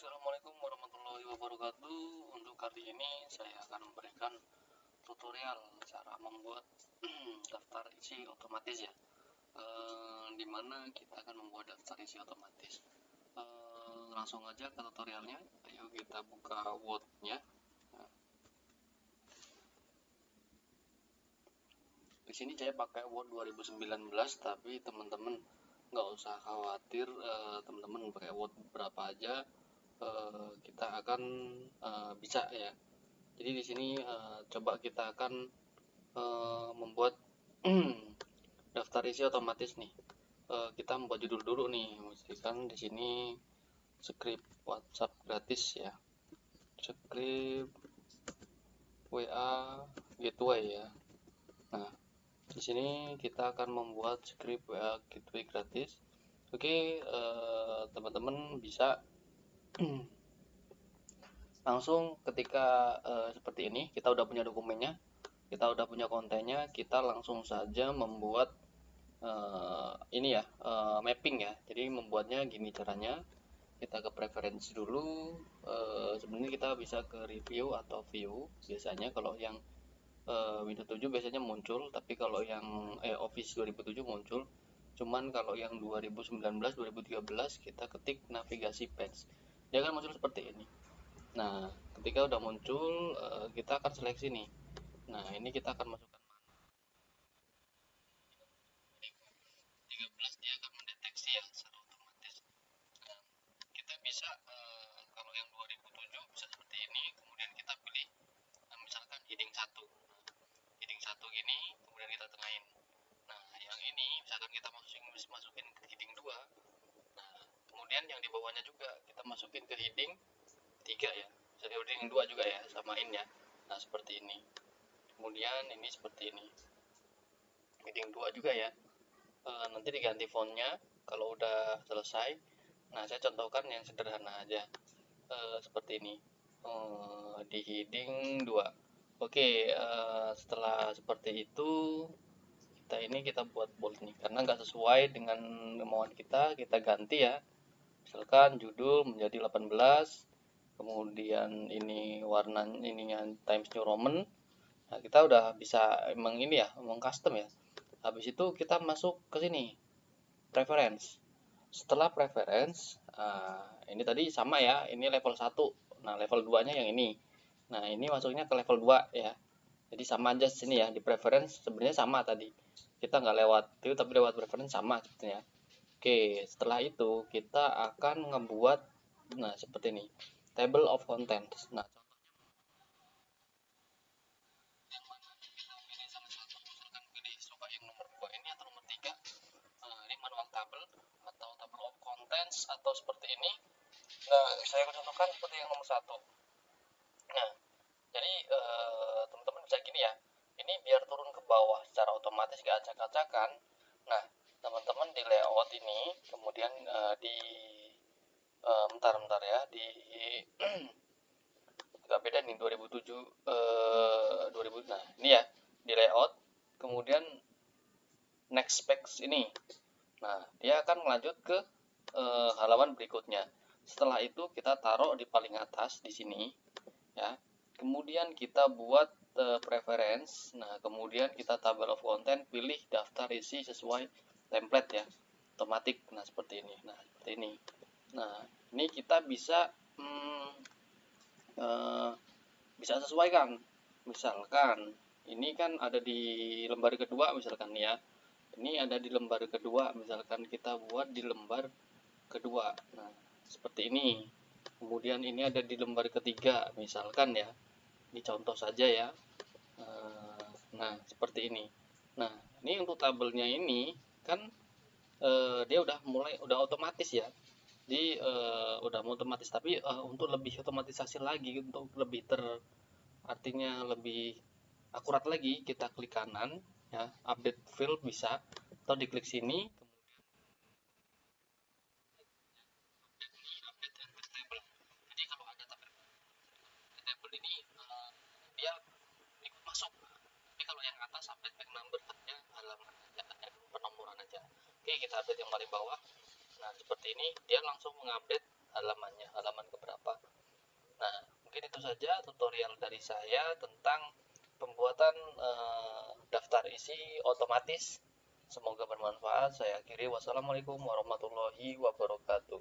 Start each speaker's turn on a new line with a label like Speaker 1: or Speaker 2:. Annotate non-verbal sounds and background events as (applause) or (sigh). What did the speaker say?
Speaker 1: Assalamualaikum warahmatullahi wabarakatuh. Untuk kali ini saya akan memberikan tutorial cara membuat (clears throat) daftar isi otomatis ya. E, Di mana kita akan membuat daftar isi otomatis. E, Langsung aja ke tutorialnya. Ayo kita buka Word nya di sini saya pakai Word 2019 tapi teman-teman nggak usah khawatir eh, teman-teman pakai Word berapa aja uh, kita akan uh, bisa ya. Jadi di sini uh, coba kita akan uh, membuat (clears throat) daftar isi otomatis nih. Uh, kita membuat judul dulu nih. Pastikan di sini script WhatsApp gratis ya. Script WA gateway ya. Nah di sini kita akan membuat script WA gateway gratis. Oke teman-teman uh, bisa langsung ketika uh, seperti ini kita udah punya dokumennya kita udah punya kontennya kita langsung saja membuat uh, ini ya uh, mapping ya. Jadi membuatnya gini caranya. Kita ke preferensi dulu uh, sebenarnya kita bisa ke review atau view. Biasanya kalau yang uh, Windows 7 biasanya muncul tapi kalau yang eh, Office 2007 muncul. Cuman kalau yang 2019 2013 kita ketik navigasi page dia akan muncul seperti ini. Nah ketika udah muncul uh, kita akan seleksi nih. Nah ini kita akan masukkan mana 13 dia akan mendeteksi ya secara otomatis nah, kita bisa uh, kalau yang 2007 bisa seperti ini kemudian kita pilih nah, misalkan heading 1 heading 1 gini kemudian kita tengahin nah yang ini misalkan kita masukin masukin ke heading 2 kemudian yang di bawahnya juga kita masukin ke heading 3 ya. Jadi heading 2 juga ya samain ya. Nah seperti ini. Kemudian ini seperti ini. Heading 2 juga ya. E, nanti diganti fontnya kalau udah selesai. Nah saya contohkan yang sederhana aja. E, seperti ini. E, di heading 2 oke e, setelah seperti itu kita ini kita buat bold nih. Karena nggak sesuai dengan kemauan kita kita ganti ya misalkan judul menjadi 18 kemudian ini warna ininya Times New Roman. Nah kita udah bisa emang ini ya emang custom ya. Habis itu kita masuk ke sini preference. Setelah preference uh, ini tadi sama ya ini level 1 nah level 2 nya yang ini. Nah ini masuknya ke level 2 ya. Jadi sama aja sini ya di preference sebenarnya sama tadi. Kita nggak lewat itu tapi lewat preference sama sebetulnya Oke, setelah itu kita akan ngebuat nah seperti ini. Table of contents. Nah, atau seperti ini. Nah, saya contohkan seperti yang nomor satu. Nah, jadi eh, teman-teman bisa gini ya. Ini biar turun ke bawah secara otomatis gak acak-acakan. Nah, layout ini kemudian uh, di uh, bentar bentar ya di (clears throat) agak beda nih 2007 uh, 2000 nah ini ya di layout kemudian next specs ini. Nah dia akan melanjut ke uh, halaman berikutnya. Setelah itu kita taruh di paling atas di sini ya. Kemudian kita buat uh, preference. Nah kemudian kita table of content pilih daftar isi sesuai template ya otomatis nah seperti ini. Nah seperti ini. Nah ini kita bisa hmm, uh, bisa sesuaikan. Misalkan ini kan ada di lembar kedua misalkan ya. Ini ada di lembar kedua misalkan kita buat di lembar kedua. Nah seperti ini. Kemudian ini ada di lembar ketiga misalkan ya. Ini contoh saja ya. Eh, nah seperti ini. Nah ini untuk tabelnya ini kan uh, dia udah mulai udah otomatis ya. Di uh, udah otomatis tapi uh, untuk lebih otomatisasi lagi untuk lebih ter artinya lebih akurat lagi kita klik kanan ya update field bisa. Atau diklik sini dia ikut masuk tapi kalau yang atas update back number halaman penomoran aja oke kita update yang paling bawah. Nah seperti ini dia langsung mengupdate halamannya halaman keberapa. Nah mungkin itu saja tutorial dari saya tentang pembuatan uh, daftar isi otomatis. Semoga bermanfaat. Saya akhiri. Wassalamualaikum warahmatullahi wabarakatuh